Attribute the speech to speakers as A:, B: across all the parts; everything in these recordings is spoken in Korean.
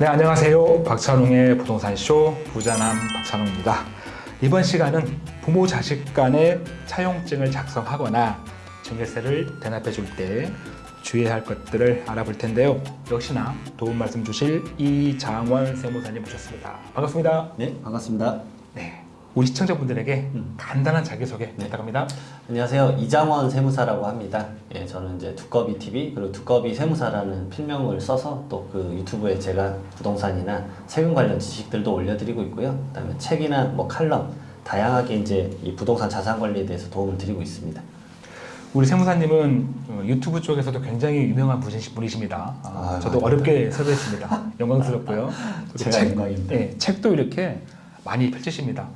A: 네, 안녕하세요. 박찬웅의 부동산쇼 부자남 박찬웅입니다. 이번 시간은 부모 자식 간의 차용증을 작성하거나 증여세를 대납해 줄 때 주의해야 할 것들을 알아볼 텐데요. 역시나 도움 말씀 주실 이장원 세무사님 모셨습니다. 반갑습니다.
B: 네, 반갑습니다.
A: 네, 우리 시청자분들에게 간단한 자기소개 부탁합니다.
B: 안녕하세요. 이장원 세무사라고 합니다. 예, 저는 이제 두꺼비 TV 그리고 두꺼비 세무사라는 필명을 써서 또 그 유튜브에 제가 부동산이나 세금 관련 지식들도 올려드리고 있고요. 그다음에 책이나 뭐 칼럼 다양하게 이제 이 부동산 자산 관리에 대해서 도움을 드리고 있습니다.
A: 우리 세무사님은 어, 유튜브 쪽에서도 굉장히 유명한 분이십니다. 아,
B: 아,
A: 저도 어렵게 섭외했습니다. 영광스럽고요.
B: 제가 영광입니다.
A: 네, 책도 이렇게 많이 펼치십니다.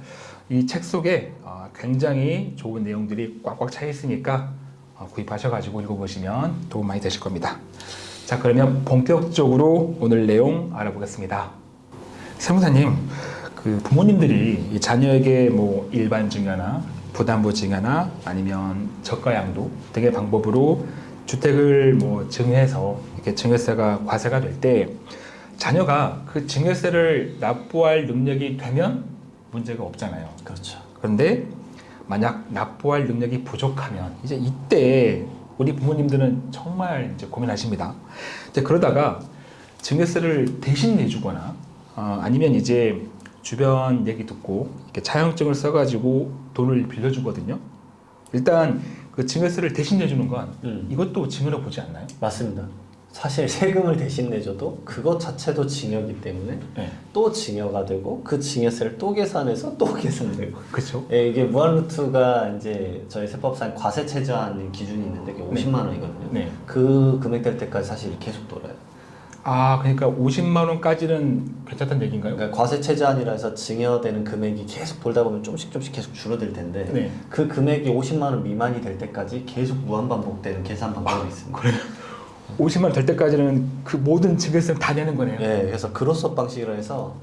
A: 이 책 속에 어, 굉장히 좋은 내용들이 꽉꽉 차 있으니까 어, 구입하셔가지고 읽어보시면 도움 많이 되실 겁니다. 자, 그러면 본격적으로 오늘 내용 알아보겠습니다. 세무사님, 그 부모님들이 이 자녀에게 뭐 일반 증여나 부담보 증여나 아니면 저가 양도 등의 방법으로 주택을 뭐 증여해서 이렇게 증여세가 과세가 될 때 자녀가 그 증여세를 납부할 능력이 되면 문제가 없잖아요.
B: 그렇죠.
A: 그런데 만약 납부할 능력이 부족하면 이제 이때 우리 부모님들은 정말 이제 고민하십니다. 이제 그러다가 증여세를 대신 내주거나 어, 아니면 이제 주변 얘기 듣고 이렇게 차용증을 써가지고 돈을 빌려주거든요. 일단 그 증여세를 대신 내주는 건
B: 음.
A: 이것도 증여로 보지 않나요?
B: 맞습니다. 사실 세금을 대신 내줘도 그것 자체도 증여이기 때문에
A: 네.
B: 또 증여가 되고 그 증여세를 또 계산해서 또 계산되고
A: 그렇죠.
B: 예, 이게 무한루트가 이제 저희 세법상 과세 체제하는 기준이 있는데 그게 50만 원이거든요.
A: 네.
B: 그 금액 될 때까지 사실 계속 돌아요.
A: 아 그러니까 50만 원까지는 괜찮다는 얘기인가요?
B: 그러니까 과세 체제안이라 해서 증여되는 금액이 계속 돌다 보면 조금씩 조금씩 계속 줄어들 텐데
A: 네.
B: 그 금액이 50만 원 미만이 될 때까지 계속 무한 반복되는 계산 방법이 있습니다.
A: 그래요. 50만 원될 때까지는 그 모든 증여세를 다 내는 거네요.
B: 예, 그래서 그로서 방식으로 해서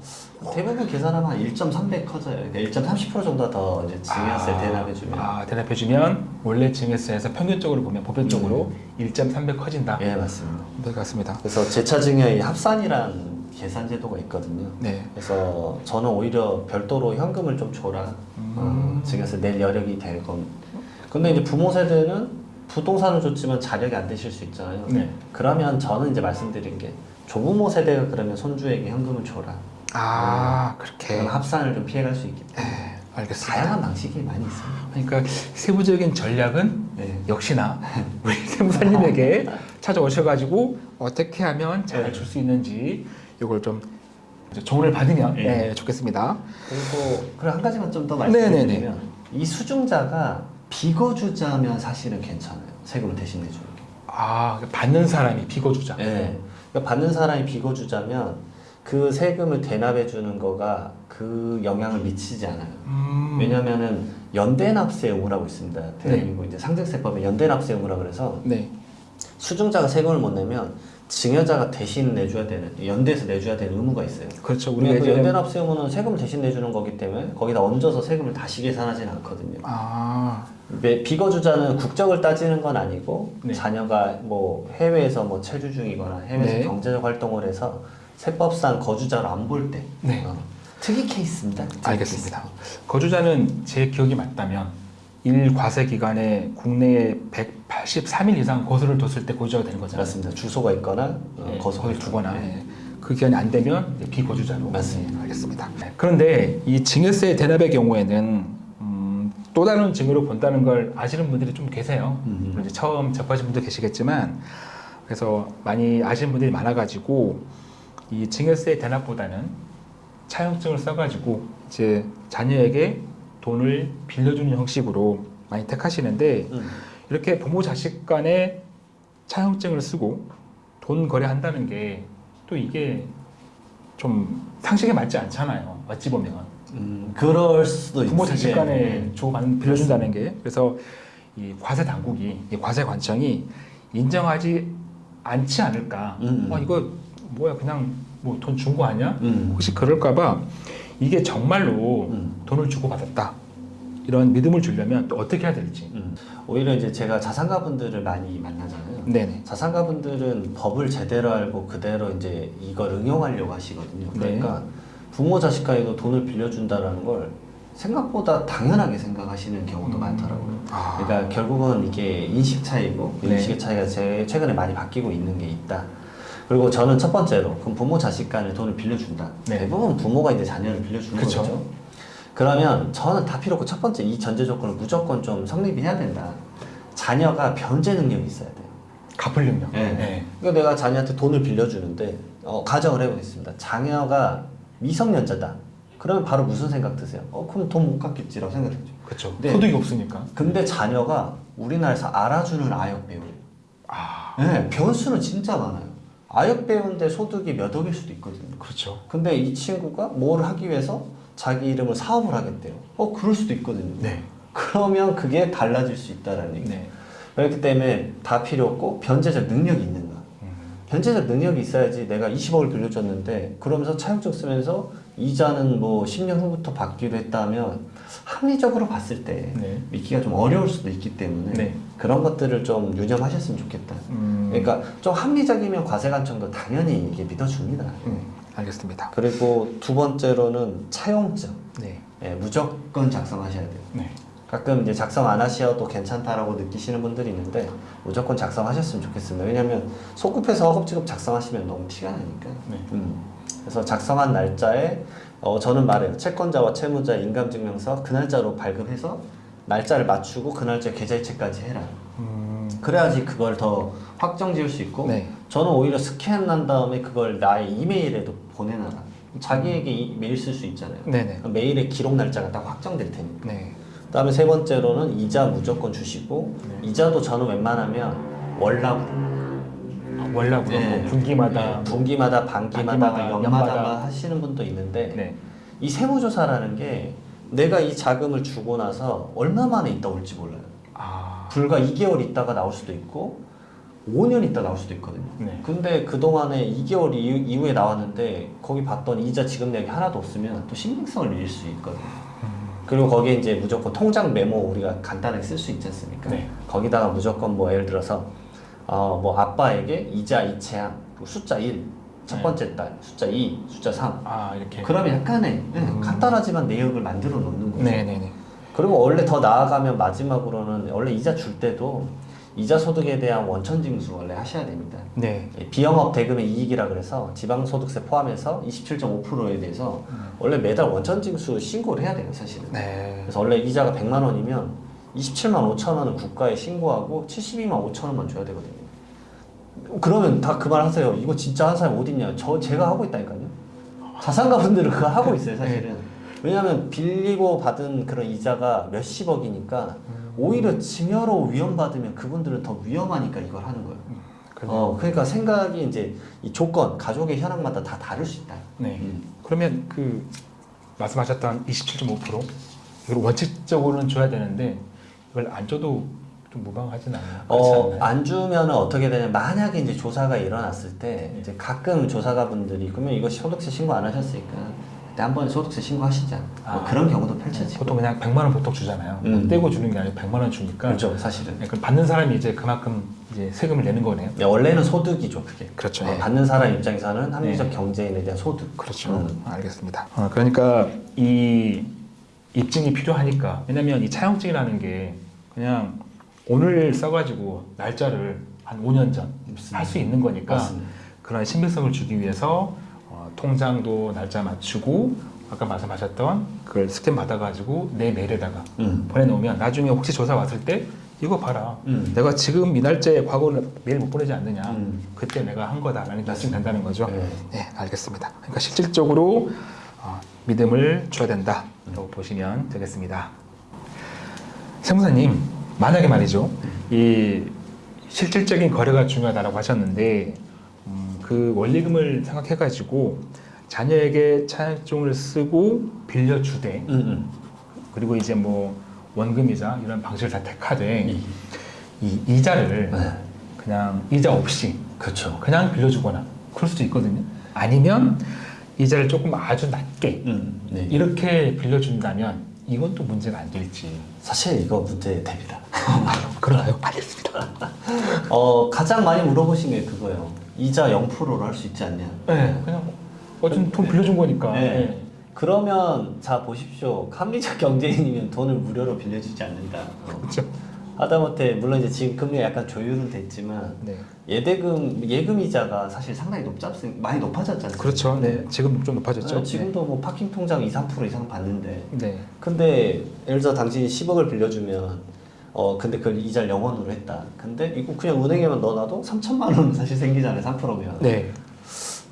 B: 대부분 계산하면 한 1.3배 커져요. 그러니까 1.30% 정도 더 이제 증여세 대납해주면
A: 아, 대납해주면 원래 증여세에서 평균적으로 보면 보편적으로 1.3배 커진다.
B: 예, 맞습니다.
A: 네, 같습니다.
B: 그래서 재차 증여의 합산이란 계산 제도가 있거든요.
A: 네.
B: 그래서 저는 오히려 별도로 현금을 좀 줘라.
A: 음.
B: 어, 증여세 낼 여력이 되건. 근데 이제 부모 세대는 부동산을 줬지만 자력이 안 되실 수 있잖아요.
A: 네.
B: 그러면 저는 이제 말씀드린 게 조부모 세대가 그러면 손주에게 현금을 줘라.
A: 아, 그렇게.
B: 그럼 합산을 좀 피해갈 수 있기 때문에.
A: 네, 알겠습니다.
B: 다양한 방식이 많이 있습니다.
A: 그러니까 세부적인 전략은
B: 네.
A: 역시나 우리 세무사님에게 찾아오셔가지고 어떻게 하면 잘
B: 네.
A: 줄수 있는지 이걸 좀 조언을 받으면
B: 네.
A: 네, 좋겠습니다.
B: 그리고 그리고 한 가지만 좀 더. 말씀드리면 이 수중자가 비거주자면 사실은 괜찮아요. 세금을 대신 내주는 게.
A: 아, 받는 사람이 비거주자.
B: 네. 그러니까 받는 사람이 비거주자면 그 세금을 대납해 주는 거가 그 영향을 미치지 않아요.
A: 음,
B: 왜냐면은 연대납세 의무라고 있습니다. 대한민국 이제 상증세법에 연대납세 의무라 그래서
A: 네.
B: 수중자가 세금을 못 내면 증여자가 대신 내줘야 되는 연대에서 내줘야 되는 의무가 있어요.
A: 그렇죠. 우리가
B: 우리가 그
A: 이제
B: 연대 납세 의무는 세금을 대신 내주는 거기 때문에 거기다 얹어서 세금을 다시 계산하지는 않거든요.
A: 아,
B: 매- 비거주자는 국적을 따지는 건 아니고
A: 네.
B: 자녀가 뭐 해외에서 뭐 체류 중이거나 해외에서
A: 네.
B: 경제적 활동을 해서 세법상 거주자를 안볼 때
A: 네.
B: 어, 특이 케이스입니다. 특이
A: 알겠습니다. 거주자는 제 기억이 맞다면 일 과세 기간에 국내에 183일 이상 거소를 뒀을 때 거주자가 되는. 거잖아요.
B: 맞습니다. 주소가 있거나 어,
A: 네,
B: 있거나.
A: 두거나
B: 네.
A: 예. 그 기간이 안 되면 비거주자로
B: 맞습니다.
A: 네, 알겠습니다. 네. 그런데 이 증여세 대납의 경우에는 음, 또 다른 증여로 본다는 걸 아시는 분들이 좀 계세요. 이제 처음 접하신 분도 계시겠지만 그래서 많이 아시는 분들이 많아가지고 이 증여세 대납보다는 차용증을 써가지고 이제 자녀에게 돈을 빌려주는 형식으로 많이 택하시는데
B: 음.
A: 이렇게 부모 자식 간에 차용증을 쓰고 돈 거래한다는 게 또 이게 좀 상식에 맞지 않잖아요. 어찌 보면
B: 음, 그럴 수도
A: 부모
B: 있-
A: 자식
B: 네.
A: 간에 주고받는 빌려준다는 게 그래서 이 과세 당국이 이 과세 관청이 인정하지 않지 않을까.
B: 음.
A: 어 이거 뭐야 그냥 뭐 돈 준 거 아니야?
B: 음.
A: 혹시 그럴까봐 이게 정말로
B: 음.
A: 돈을 주고 받았다. 이런 믿음을 주려면 또 어떻게 해야 될지.
B: 음. 오히려 이제 제가 자산가 분들을 많이 만나잖아요.
A: 네네.
B: 자산가 분들은 법을 제대로 알고 그대로 이제 이걸 응용하려고 하시거든요.
A: 네.
B: 그러니까 부모 자식 간에도 돈을 빌려준다라는 걸 생각보다 당연하게 생각하시는 경우도 많더라고요.
A: 아.
B: 그러니까 결국은 이게 인식 차이고
A: 네.
B: 인식의 차이가 제 최근에 많이 바뀌고 있는 게 있다. 그리고 저는 첫 번째로 그럼 부모 자식 간에 돈을 빌려준다.
A: 네.
B: 대부분 부모가 이제 자녀를 빌려주는
A: 그쵸.
B: 거죠. 그러면 저는 다 필요 없고 첫 번째 이 전제 조건을 무조건 좀 성립이 해야 된다. 자녀가 변제 능력이 있어야 돼요.
A: 갚을 능력.
B: 네.
A: 네.
B: 그러니까 내가 자녀한테 돈을 빌려주는데 어, 가정을 해보겠습니다. 자녀가 미성년자다. 그러면 바로 무슨 생각 드세요? 어 그럼 돈 못 갚겠지라고 생각했죠.
A: 그렇죠.
B: 네.
A: 소득이 없으니까.
B: 근데 자녀가 우리나라에서 알아주는 아역 배우예요.
A: 아.
B: 네, 변수는 진짜 많아요. 아역 배우인데 소득이 몇 억일 수도 있거든요.
A: 그렇죠.
B: 근데 이 친구가 뭘 하기 위해서 자기 이름을 사업을 하겠대요. 어 그럴 수도 있거든요.
A: 네.
B: 그러면 그게 달라질 수 있다라는 얘기죠.
A: 네.
B: 그렇기 때문에 다 필요 없고 변제적 능력이 있는가.
A: 음.
B: 변제적 능력이 있어야지 내가 20억을 빌려줬는데 그러면서 차용증 쓰면서 이자는 뭐 10년 후부터 받기로 했다면 합리적으로 봤을 때
A: 네.
B: 믿기가 좀 어려울 수도 있기 때문에
A: 네.
B: 그런 것들을 좀 유념하셨으면 좋겠다.
A: 음.
B: 그러니까 좀 합리적이면 과세관청도 당연히 이게 믿어줍니다.
A: 음. 알겠습니다.
B: 그리고 두 번째로는 차용증
A: 네.
B: 예, 무조건 작성하셔야 돼요.
A: 네.
B: 가끔 이제 작성 안 하셔도 괜찮다라고 느끼시는 분들이 있는데 무조건 작성하셨으면 좋겠습니다. 왜냐하면 소급해서 허겁지겁 작성하시면 너무 티가 나니까.
A: 네.
B: 음. 그래서 작성한 날짜에 어, 저는 말해요. 채권자와 채무자 인감증명서 그 날짜로 발급해서 날짜를 맞추고 그 날짜 계좌이체까지 해라.
A: 음.
B: 그래야지 그걸 더 확정 지을 수 있고
A: 네.
B: 저는 오히려 스캔한 다음에 그걸 나의 이메일에도 보내놔라. 자기에게 이- 메일 쓸 수 있잖아요.
A: 네네.
B: 그럼 메일의 기록 날짜가 딱 확정될 테니까.
A: 네.
B: 그 다음에 세 번째로는 이자 무조건 주시고
A: 네.
B: 이자도 저는 웬만하면 월납
A: 아, 월납으로
B: 네.
A: 뭐 분기마다
B: 네, 분기마다 반기마다
A: 반기마다,
B: 연마다. 하시는 분도 있는데
A: 네.
B: 이 세무조사라는 게 내가 이 자금을 주고 나서 얼마 만에 있다 올지 몰라요.
A: 아.
B: 불과 2개월 있다가 나올 수도 있고 5년 있다 나올 수도 있거든요.
A: 네.
B: 근데 그동안에 2개월 이후, 이후에 나왔는데 거기 봤더니 이자 지급 내역이 하나도 없으면 또 신빙성을 잃을 수 있거든요.
A: 음.
B: 그리고 거기에 이제 무조건 통장 메모 우리가 간단하게 쓸 수 있지 않습니까?
A: 네.
B: 거기다가 무조건 뭐 예를 들어서 어 뭐 아빠에게 이자 이체한 뭐 숫자 1, 첫
A: 네.
B: 번째 달, 숫자 2, 숫자 3.
A: 아 이렇게.
B: 그러면 약간의 네,
A: 음.
B: 간단하지만 내역을 만들어 놓는 거죠.
A: 네네네.
B: 그리고 원래 더 나아가면 마지막으로는 원래 이자 줄 때도 이자 소득에 대한 원천 징수 원래 하셔야 됩니다.
A: 네.
B: 예, 비영업 대금의 이익이라 그래서 지방소득세 포함해서 27.5%에 대해서 원래 매달 원천 징수 신고를 해야 돼요, 사실은.
A: 네.
B: 그래서 원래 이자가 100만 원이면 27만 5천 원은 국가에 신고하고 72만 5천 원만 줘야 되거든요. 그러면 다 그 말 하세요. 이거 진짜 한 사람이 어딨냐? 저 제가 하고 있다니까요. 자산가 분들은 그거 하고 있어요, 사실은. 왜냐하면 빌리고 받은 그런 이자가 몇십억이니까 오히려 증여로 위험받으면 그분들은 더 위험하니까 이걸 하는 거예요.
A: 그럼-
B: 어, 그러니까 생각이 이제 이 조건, 가족의 현황마다 다 다를 수 있다.
A: 네.
B: 음.
A: 그러면 그 말씀하셨던 27.5% 이걸 원칙적으로는 줘야 되는데 이걸 안 줘도 좀 무방하진 않나요?
B: 어,
A: 않나요?
B: 안 주면은 어떻게 되냐 만약에 이제 조사가 일어났을 때 이제 가끔 조사가 분들이 그러면 이거 소득세 신고 안 하셨으니까 그때 한번 소득세 신고하시자 뭐
A: 아.
B: 그런 경우도 펼쳐지고
A: 보통 그냥 100만 원 보통 주잖아요.
B: 음.
A: 떼고 주는 게 아니고 100만 원 주니까.
B: 그렇죠 사실은
A: 네, 그럼 받는 사람이 이제 그만큼 이제 세금을 내는 거네요.
B: 네, 원래는 소득이죠 그게
A: 그렇죠.
B: 어,
A: 네.
B: 받는 사람 입장에서는 합리적
A: 네.
B: 경제인에 대한 소득
A: 그렇죠.
B: 음.
A: 알겠습니다. 어, 그러니까 이 입증이 필요하니까 왜냐면 이 차용증이라는 게 그냥 오늘 써가지고 날짜를 한 5년 전 할 수 있는 거니까
B: 맞습니다.
A: 그런 신빙성을 주기 위해서 어, 통장도 날짜 맞추고 아까 말씀하셨던 그걸 스캔 받아가지고 내 메일에다가
B: 음.
A: 보내놓으면 나중에 혹시 조사 왔을 때 이거 봐라
B: 음.
A: 내가 지금 이 날짜에 과거를 메일 못 보내지 않느냐
B: 음.
A: 그때 내가 한 거다라는 게 입증된다는 거죠
B: 네.
A: 네 알겠습니다 그러니까 실질적으로 어, 믿음을 줘야 된다라고 보시면 되겠습니다 세무사님 만약에 말이죠 이 실질적인 거래가 중요하다고 하셨는데 음, 그 원리금을 생각해 가지고 자녀에게 차용증을 쓰고 빌려주되
B: 음, 음.
A: 그리고 이제 뭐 원금이자 이런 방식을 다 택하되
B: 이-
A: 이 이자를
B: 네.
A: 그냥 이자 없이
B: 그렇죠
A: 그냥 빌려주거나 그럴 수도 있거든요. 아니면 이자를 조금 아주 낮게
B: 음. 네.
A: 이렇게 빌려준다면 이건 또 문제가 안 될지.
B: 사실 이거 문제 됩니다
A: 그러나요? 알겠습니다.
B: 어 가장 많이 물어보신 게 그거예요. 이자 0%로 할 수 있지 않냐.
A: 네, 그냥 어쨌든 돈 빌려준 거니까.
B: 네.
A: 네.
B: 그러면 자 보십시오. 합리적 경제인이면 돈을 무료로 빌려주지 않는다. 어.
A: 그렇죠.
B: 하다못해 물론 이제 지금 금리가 약간 조율은 됐지만
A: 네.
B: 예대금 예금 이자가 사실 상당히 높지 않습니까? 많이 않습니까?
A: 그렇죠. 네. 지금 좀 높아졌죠.
B: 네, 지금도 뭐 파킹 통장 2, 3% 이상 받는데
A: 네.
B: 근데 예를 들어 당신이 10억을 빌려주면 어 근데 그걸 이자를 0원으로 했다. 근데 이거 그냥 은행에만 넣어놔도 3천만 원은 사실 생기잖아요. 3%면.
A: 네.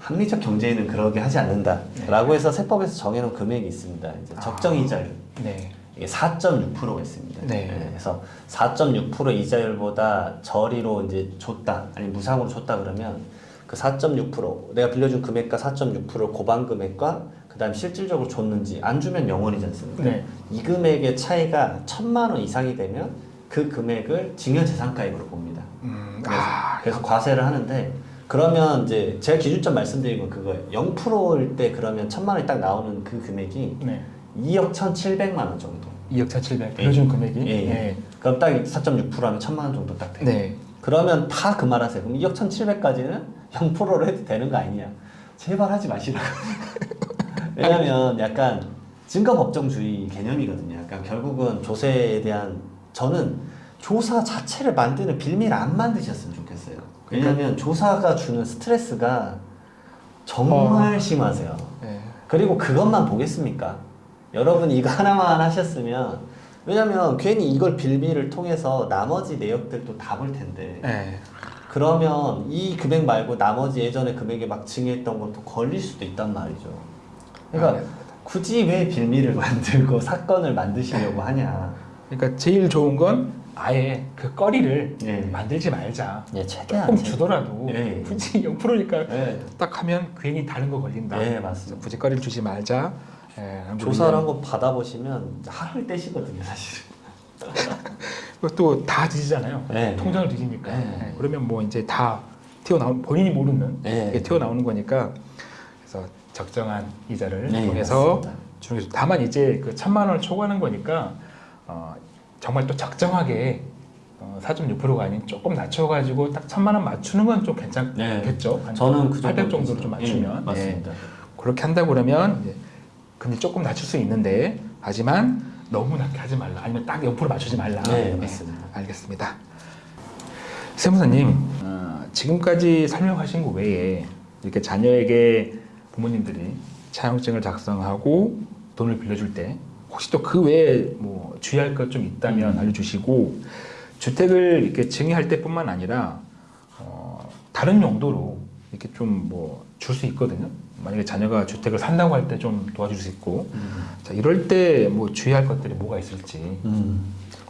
B: 합리적 경제인은 그러게 하지 않는다라고 해서 세법에서 정해놓은 금액이 있습니다. 이제 적정 이자율
A: 네.
B: 이게 4.6%가 있습니다.
A: 네.
B: 그래서 4.6% 이자율보다 저리로 이제 줬다 아니 무상으로 줬다 그러면 그 4.6% 내가 빌려준 금액과 4.6% 고반 금액과 그다음 실질적으로 줬는지 안 주면 0원이지 않습니까?
A: 네.
B: 이 금액의 차이가 천만 원 이상이 되면 그 금액을 증여재산가액으로 봅니다.
A: 음,
B: 그래서,
A: 아,
B: 그래서 과세를 하는데 그러면 이제 제가 기준점 말씀드린 건 그거예요. 0%일 때 그러면 천만 원이 딱 나오는 그 금액이
A: 네.
B: 2억 1,700만 원 정도.
A: 2억 1,700 빌려준 금액이.
B: 예, 예.
A: 네.
B: 그럼 딱 4.6% 하면 천만 원 정도 딱 돼요.
A: 네.
B: 그러면 다그 말하세요. 그럼 2억 1,700까지는 0%로 해도 되는 거 아니냐? 제발 하지 마시라고. 왜냐면 약간 증거법정주의 개념이거든요. 약간 결국은 조세에 대한 저는 조사 자체를 만드는 빌미를 안 만드셨으면 좋겠어요. 왜냐면 조사가 주는 스트레스가 정말 심하세요.
A: 네.
B: 그리고 그것만 보겠습니까? 여러분 이거 하나만 하셨으면 왜냐면 괜히 이걸 빌미를 통해서 나머지 내역들도 다 볼 텐데
A: 네.
B: 그러면 이 금액 말고 나머지 예전에 금액에 막 증여했던 것도 걸릴 수도 있단 말이죠. 그러니까
A: 아, 네.
B: 굳이 왜 빌미를 만들고 사건을 만드시려고 하냐.
A: 그러니까 제일 좋은 건 아예 그 거리를
B: 예.
A: 만들지 말자.
B: 예, 최대한
A: 조금
B: 제-
A: 주더라도
B: 예.
A: 굳이 0%니까
B: 예.
A: 딱 하면 괜히 다른 거 걸린다.
B: 예, 맞습니다.
A: 굳이 거리를 주지 말자. 예, 한번
B: 조사를 한번 받아보시면 하루 떼시거든요, 사실은.
A: 또다 뒤지잖아요.
B: 네.
A: 통장을 뒤지니까.
B: 네.
A: 예, 그러면 뭐 이제 다 튀어나온 본인이 모르는
B: 네.
A: 게 튀어나오는 거니까 그래서 적정한 이자를
B: 네,
A: 통해서 좋- 다만 이제 그 천만 원을 초과하는 거니까 어, 정말 또 적정하게 어, 4.6%가 아닌 조금 낮춰가지고 딱 천만 원 맞추는 건 좀 괜찮겠죠. 한
B: 네. 저는
A: 그800
B: 정도
A: 정도로 좀 맞추면
B: 예, 맞습니다.
A: 예. 그렇게 한다고 그러면 금리 조금 낮출 수 있는데 하지만 너무 낮게 하지 말라 아니면 딱0% 맞추지 말라.
B: 네,
A: 예,
B: 맞습니다.
A: 알겠습니다. 세무사님 어, 지금까지 설명하신 것 외에 이렇게 자녀에게 부모님들이 차용증을 작성하고 돈을 빌려줄 때 혹시 또 그 외에 뭐 주의할 것 좀 있다면
B: 음.
A: 알려주시고 주택을 이렇게 증여할 때뿐만 아니라 어, 다른 용도로 이렇게 좀 뭐 줄 수 있거든요. 만약에 자녀가 주택을 산다고 할 때 좀 도와줄 수 있고
B: 음.
A: 자 이럴 때 뭐 주의할 것들이 뭐가 있을지
B: 음.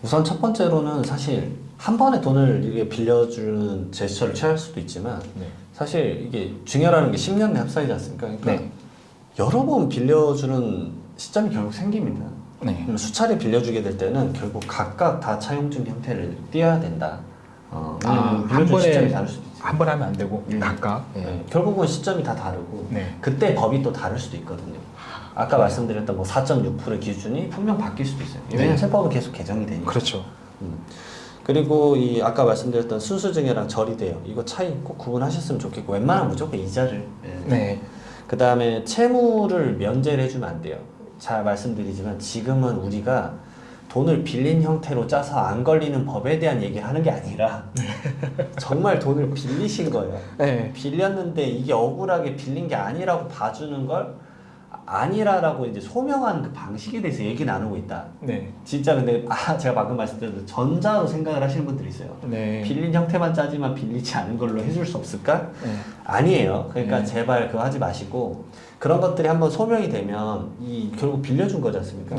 B: 우선 첫 번째로는 사실 한 번에 돈을 이게 빌려주는 제스처를 취할 수도 있지만
A: 네.
B: 사실 이게 증여라는 게 10년 내 합사이지 않습니까? 그러니까
A: 네.
B: 여러 번 빌려주는 시점이 결국 생깁니다.
A: 네.
B: 수차례 빌려주게 될 때는 결국 각각 다 차용증 형태를 띄어야 된다. 어,
A: 아, 한 번에 한 번 하면 안 되고
B: 예.
A: 각각 예.
B: 네, 결국은 시점이 다 다르고
A: 네.
B: 그때 법이 또 다를 수도 있거든요. 아까 말씀드렸던 뭐 4.6%의 기준이 분명 바뀔 수도 있어요. 왜냐면
A: 네.
B: 세법은 계속 개정이 되니까.
A: 그렇죠.
B: 음. 그리고 이 아까 말씀드렸던 순수증여랑 절이대요. 이거 차이 꼭 구분하셨으면 좋겠고 웬만하면 무조건 이자를. 예.
A: 네.
B: 그 다음에 채무를 면제를 해주면 안 돼요. 잘 말씀드리지만 지금은 우리가 돈을 빌린 형태로 짜서 안 걸리는 법에 대한 얘기를 하는 게 아니라 정말 돈을 빌리신 거예요.
A: 네.
B: 빌렸는데 이게 억울하게 빌린 게 아니라고 봐주는 걸 아니라라고 이제 소명하는 그 방식에 대해서 얘기 나누고 있다.
A: 네.
B: 진짜 근데 아 제가 방금 말씀드린 전자로 생각을 하시는 분들이 있어요.
A: 네.
B: 빌린 형태만 짜지만 빌리지 않은 걸로 해줄 수 없을까?
A: 네.
B: 아니에요. 그러니까
A: 네.
B: 제발 그거 하지 마시고 그런 것들이 한번 소명이 되면 이 결국 빌려준 거지 않습니까?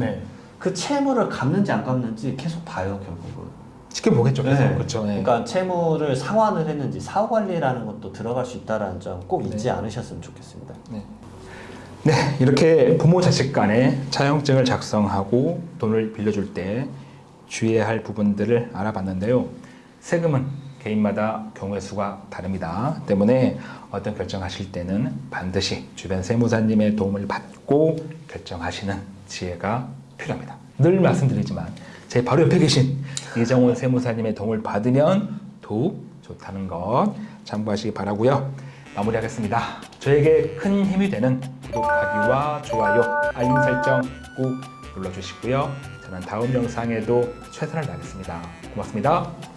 A: 네.
B: 그 채무를 갚는지 안 갚는지 계속 봐요 결국은.
A: 지켜보겠죠. 계속.
B: 네.
A: 그렇죠. 네.
B: 그러니까 채무를 상환을 했는지 사후 관리라는 것도 들어갈 수 있다라는 점 꼭 잊지
A: 네.
B: 않으셨으면 좋겠습니다.
A: 네. 네, 이렇게 부모 자식 간에 차용증을 작성하고 돈을 빌려줄 때 주의해야 할 부분들을 알아봤는데요. 세금은 개인마다 경우의 수가 다릅니다. 때문에 어떤 결정하실 때는 반드시 주변 세무사님의 도움을 받고 결정하시는 지혜가 필요합니다. 늘 말씀드리지만 제 바로 옆에 계신 이정원 세무사님의 도움을 받으면 더욱 좋다는 것 참고하시기 바라고요. 마무리하겠습니다. 저에게 큰 힘이 되는 구독하기와 좋아요, 알림 설정 꼭 눌러주시고요. 저는 다음 영상에도 최선을 다하겠습니다. 고맙습니다.